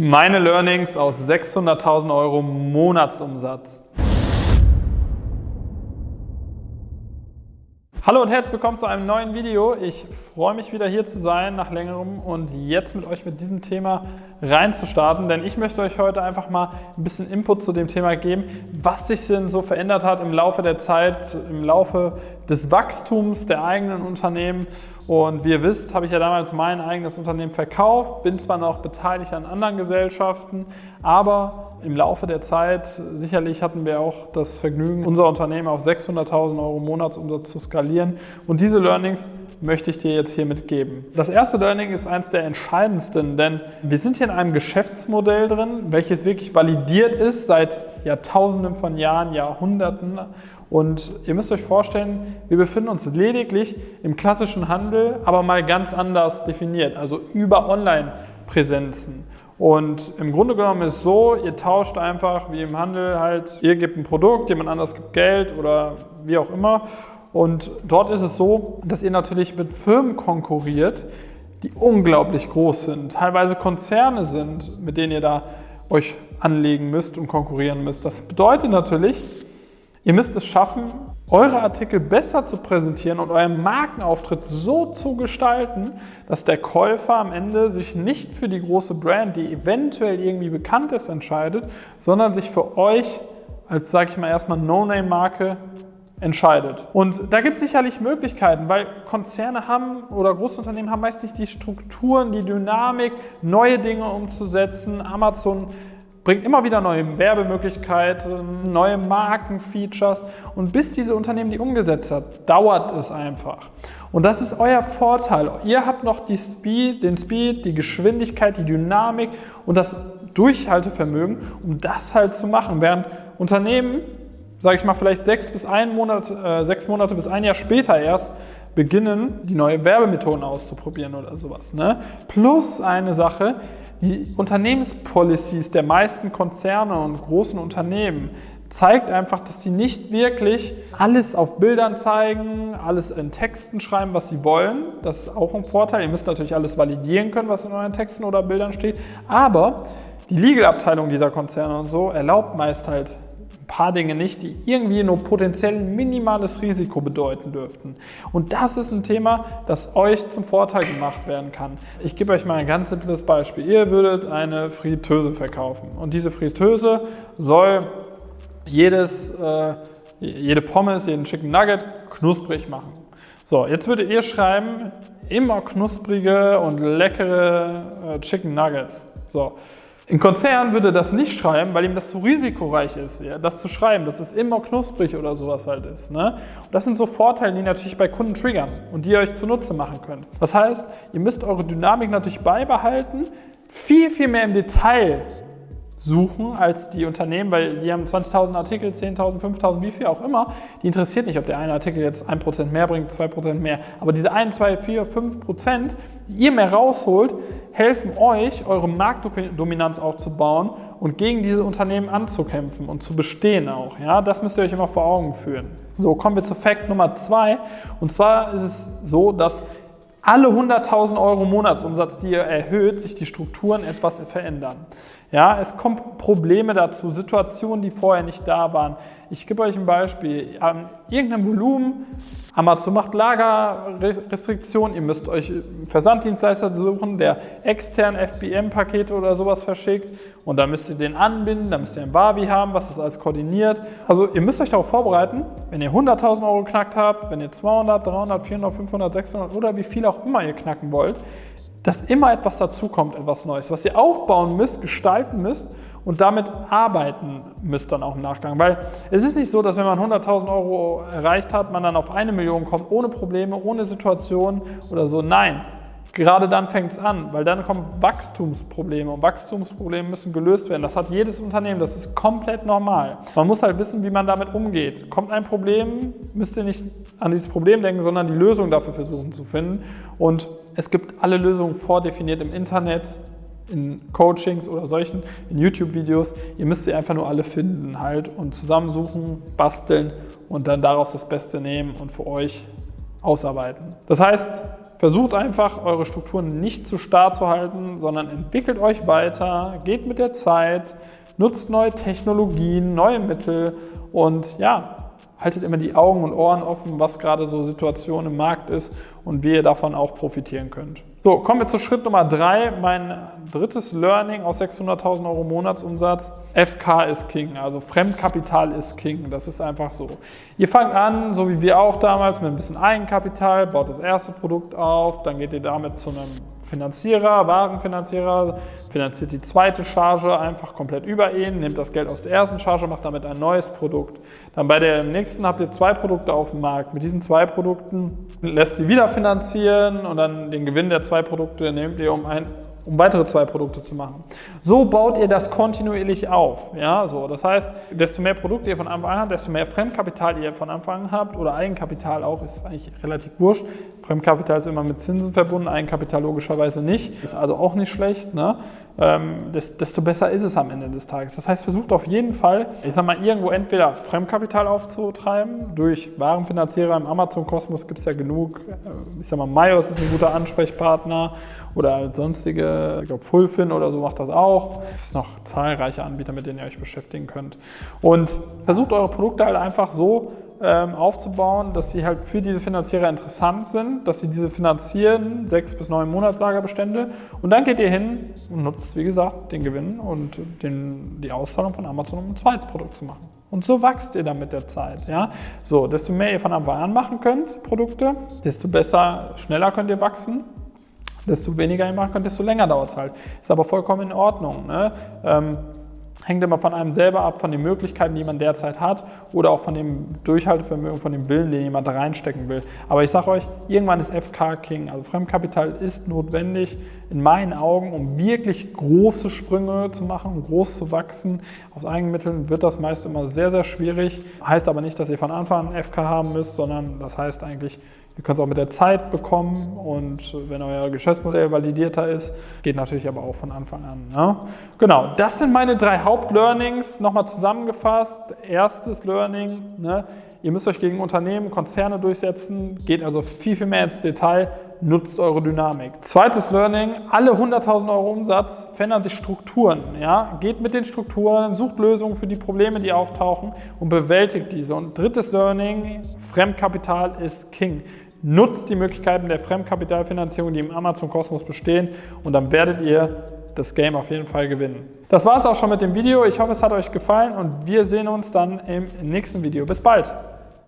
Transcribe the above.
Meine Learnings aus 600.000 Euro Monatsumsatz. Hallo und herzlich willkommen zu einem neuen Video. Ich freue mich wieder hier zu sein nach längerem und jetzt mit euch mit diesem Thema reinzustarten, denn ich möchte euch heute einfach mal ein bisschen Input zu dem Thema geben, was sich denn so verändert hat im Laufe der Zeit, im Laufe des Wachstums der eigenen Unternehmen. Und wie ihr wisst, habe ich ja damals mein eigenes Unternehmen verkauft, bin zwar noch beteiligt an anderen Gesellschaften, aber im Laufe der Zeit, sicherlich hatten wir auch das Vergnügen, unser Unternehmen auf 600.000 Euro Monatsumsatz zu skalieren. Und diese Learnings möchte ich dir jetzt hier mitgeben. Das erste Learning ist eines der entscheidendsten, denn wir sind hier in einem Geschäftsmodell drin, welches wirklich validiert ist seit Jahrtausenden von Jahren, Jahrhunderten und ihr müsst euch vorstellen, wir befinden uns lediglich im klassischen Handel, aber mal ganz anders definiert, also über Online-Präsenzen. Und im Grunde genommen ist es so, ihr tauscht einfach wie im Handel halt, ihr gebt ein Produkt, jemand anderes gibt Geld oder wie auch immer. Und dort ist es so, dass ihr natürlich mit Firmen konkurriert, die unglaublich groß sind, teilweise Konzerne sind, mit denen ihr da euch anlegen müsst und konkurrieren müsst. Das bedeutet natürlich, Ihr müsst es schaffen, eure Artikel besser zu präsentieren und euren Markenauftritt so zu gestalten, dass der Käufer am Ende sich nicht für die große Brand, die eventuell irgendwie bekannt ist, entscheidet, sondern sich für euch als, sage ich mal, erstmal No-Name-Marke entscheidet. Und da gibt es sicherlich Möglichkeiten, weil Konzerne haben oder Großunternehmen haben meist nicht die Strukturen, die Dynamik, neue Dinge umzusetzen. Amazon bringt immer wieder neue Werbemöglichkeiten, neue Markenfeatures und bis diese Unternehmen die umgesetzt hat, dauert es einfach. Und das ist euer Vorteil. Ihr habt noch die Speed, den Speed, die Geschwindigkeit, die Dynamik und das Durchhaltevermögen, um das halt zu machen. Während Unternehmen, sage ich mal, vielleicht sechs bis ein Monat, äh, sechs Monate bis ein Jahr später erst beginnen, die neue Werbemethoden auszuprobieren oder sowas. Ne? Plus eine Sache, die Unternehmenspolicies der meisten Konzerne und großen Unternehmen zeigt einfach, dass sie nicht wirklich alles auf Bildern zeigen, alles in Texten schreiben, was sie wollen. Das ist auch ein Vorteil. Ihr müsst natürlich alles validieren können, was in euren Texten oder Bildern steht. Aber die Legal-Abteilung dieser Konzerne und so erlaubt meist halt paar Dinge nicht, die irgendwie nur potenziell ein minimales Risiko bedeuten dürften. Und das ist ein Thema, das euch zum Vorteil gemacht werden kann. Ich gebe euch mal ein ganz simples Beispiel. Ihr würdet eine Fritteuse verkaufen und diese Fritteuse soll jedes, äh, jede Pommes, jeden Chicken Nugget knusprig machen. So, jetzt würdet ihr schreiben, immer knusprige und leckere äh, Chicken Nuggets. So, ein Konzern würde das nicht schreiben, weil ihm das zu risikoreich ist, ja, das zu schreiben, dass es immer knusprig oder sowas halt ist. Ne? Und das sind so Vorteile, die natürlich bei Kunden triggern und die ihr euch zunutze machen könnt. Das heißt, ihr müsst eure Dynamik natürlich beibehalten, viel, viel mehr im Detail suchen als die Unternehmen, weil die haben 20.000 Artikel, 10.000, 5.000, wie viel auch immer. Die interessiert nicht, ob der eine Artikel jetzt 1% mehr bringt, 2% mehr. Aber diese 1, 2, 4, 5%, die ihr mehr rausholt, helfen euch, eure Marktdominanz aufzubauen und gegen diese Unternehmen anzukämpfen und zu bestehen auch. Ja, das müsst ihr euch immer vor Augen führen. So, kommen wir zu Fakt Nummer 2. Und zwar ist es so, dass alle 100.000 Euro Monatsumsatz, die ihr erhöht, sich die Strukturen etwas verändern. Ja, es kommen Probleme dazu, Situationen, die vorher nicht da waren. Ich gebe euch ein Beispiel. An irgendeinem Volumen, Amazon macht Lagerrestriktionen, ihr müsst euch einen Versanddienstleister suchen, der extern FBM-Pakete oder sowas verschickt und dann müsst ihr den anbinden, dann müsst ihr ein Wavi haben, was das alles koordiniert. Also ihr müsst euch darauf vorbereiten, wenn ihr 100.000 Euro geknackt habt, wenn ihr 200, 300, 400, 500, 600 oder wie viel auch immer ihr knacken wollt, dass immer etwas dazukommt, etwas Neues, was ihr aufbauen müsst, gestalten müsst und damit arbeiten müsst dann auch im Nachgang. Weil es ist nicht so, dass wenn man 100.000 Euro erreicht hat, man dann auf eine Million kommt, ohne Probleme, ohne Situation oder so. Nein, gerade dann fängt es an, weil dann kommen Wachstumsprobleme und Wachstumsprobleme müssen gelöst werden. Das hat jedes Unternehmen, das ist komplett normal. Man muss halt wissen, wie man damit umgeht. Kommt ein Problem, müsst ihr nicht an dieses Problem denken, sondern die Lösung dafür versuchen zu finden. Und es gibt alle Lösungen vordefiniert im Internet, in Coachings oder solchen, in YouTube-Videos. Ihr müsst sie einfach nur alle finden halt und zusammensuchen, basteln und dann daraus das Beste nehmen und für euch ausarbeiten. Das heißt, versucht einfach, eure Strukturen nicht zu starr zu halten, sondern entwickelt euch weiter, geht mit der Zeit, nutzt neue Technologien, neue Mittel und ja, haltet immer die Augen und Ohren offen, was gerade so Situation im Markt ist und wie ihr davon auch profitieren könnt. So, kommen wir zu Schritt Nummer drei. Mein drittes Learning aus 600.000 Euro Monatsumsatz. FK ist King, also Fremdkapital ist King. Das ist einfach so. Ihr fangt an, so wie wir auch damals, mit ein bisschen Eigenkapital, baut das erste Produkt auf, dann geht ihr damit zu einem Finanzierer, Warenfinanzierer, finanziert die zweite Charge einfach komplett über ihn, nimmt das Geld aus der ersten Charge, macht damit ein neues Produkt. Dann bei der nächsten habt ihr zwei Produkte auf dem Markt. Mit diesen zwei Produkten lässt ihr wieder finanzieren und dann den Gewinn der zwei Produkte nehmt ihr um ein um weitere zwei Produkte zu machen. So baut ihr das kontinuierlich auf. Ja, so. Das heißt, desto mehr Produkte ihr von Anfang an habt, desto mehr Fremdkapital ihr von Anfang an habt oder Eigenkapital auch, ist eigentlich relativ wurscht. Fremdkapital ist immer mit Zinsen verbunden, Eigenkapital logischerweise nicht. Ist also auch nicht schlecht. Ne? Ähm, desto besser ist es am Ende des Tages. Das heißt, versucht auf jeden Fall, ich sag mal, irgendwo entweder Fremdkapital aufzutreiben, durch Warenfinanzierer im Amazon-Kosmos gibt es ja genug. Ich sag mal, Mayos ist ein guter Ansprechpartner oder sonstige, ich glaube Fullfin oder so macht das auch. Es gibt noch zahlreiche Anbieter, mit denen ihr euch beschäftigen könnt. Und versucht eure Produkte halt einfach so ähm, aufzubauen, dass sie halt für diese Finanzierer interessant sind, dass sie diese finanzieren, sechs bis neun Monatslagerbestände und dann geht ihr hin und nutzt, wie gesagt, den Gewinn und den, die Auszahlung von Amazon, um ein zweites Produkt zu machen. Und so wächst ihr dann mit der Zeit. Ja? So, desto mehr ihr von Anfang an machen könnt, Produkte, desto besser, schneller könnt ihr wachsen. Desto weniger ihr machen könnt, desto länger dauert es halt. Ist aber vollkommen in Ordnung. Ne? Ähm, hängt immer von einem selber ab, von den Möglichkeiten, die man derzeit hat oder auch von dem Durchhaltevermögen, von dem Willen, den jemand reinstecken will. Aber ich sage euch, irgendwann ist FK King. Also Fremdkapital ist notwendig in meinen Augen, um wirklich große Sprünge zu machen, um groß zu wachsen. Aus Eigenmitteln wird das meist immer sehr, sehr schwierig. Heißt aber nicht, dass ihr von Anfang an FK haben müsst, sondern das heißt eigentlich, Ihr könnt es auch mit der Zeit bekommen und wenn euer Geschäftsmodell validierter ist, geht natürlich aber auch von Anfang an. Ne? Genau, das sind meine drei Hauptlearnings. Nochmal zusammengefasst. Erstes Learning, ne? ihr müsst euch gegen Unternehmen, Konzerne durchsetzen, geht also viel, viel mehr ins Detail nutzt eure Dynamik. Zweites Learning, alle 100.000 Euro Umsatz verändern sich Strukturen. Ja? Geht mit den Strukturen, sucht Lösungen für die Probleme, die auftauchen und bewältigt diese. Und drittes Learning, Fremdkapital ist King. Nutzt die Möglichkeiten der Fremdkapitalfinanzierung, die im Amazon-Kosmos bestehen und dann werdet ihr das Game auf jeden Fall gewinnen. Das war es auch schon mit dem Video. Ich hoffe, es hat euch gefallen und wir sehen uns dann im nächsten Video. Bis bald!